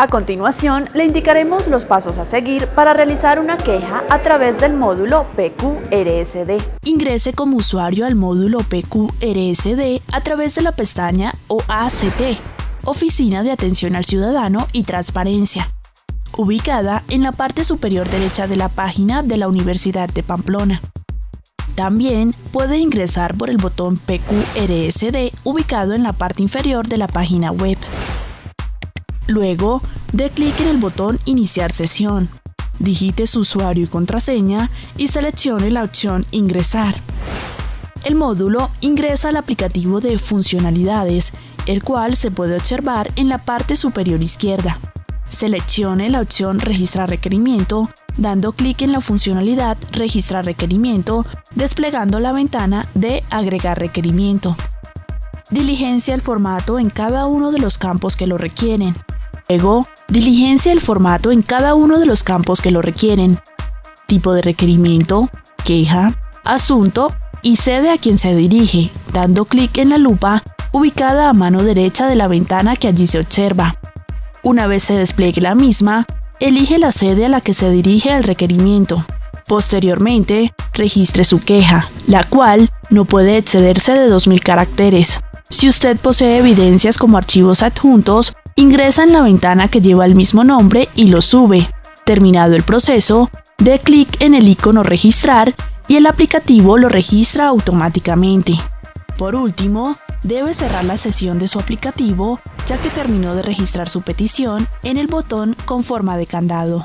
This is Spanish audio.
A continuación, le indicaremos los pasos a seguir para realizar una queja a través del módulo PQRSD. Ingrese como usuario al módulo PQRSD a través de la pestaña OACT, Oficina de Atención al Ciudadano y Transparencia, ubicada en la parte superior derecha de la página de la Universidad de Pamplona. También puede ingresar por el botón PQRSD ubicado en la parte inferior de la página web. Luego, dé clic en el botón Iniciar sesión. Digite su usuario y contraseña y seleccione la opción Ingresar. El módulo ingresa al aplicativo de funcionalidades, el cual se puede observar en la parte superior izquierda. Seleccione la opción Registrar requerimiento, dando clic en la funcionalidad Registrar requerimiento, desplegando la ventana de Agregar requerimiento. Diligencia el formato en cada uno de los campos que lo requieren. Luego, diligencia el formato en cada uno de los campos que lo requieren. Tipo de requerimiento, queja, asunto y sede a quien se dirige, dando clic en la lupa ubicada a mano derecha de la ventana que allí se observa. Una vez se despliegue la misma, elige la sede a la que se dirige el requerimiento. Posteriormente, registre su queja, la cual no puede excederse de 2.000 caracteres. Si usted posee evidencias como archivos adjuntos, Ingresa en la ventana que lleva el mismo nombre y lo sube. Terminado el proceso, dé clic en el icono Registrar y el aplicativo lo registra automáticamente. Por último, debe cerrar la sesión de su aplicativo ya que terminó de registrar su petición en el botón con forma de candado.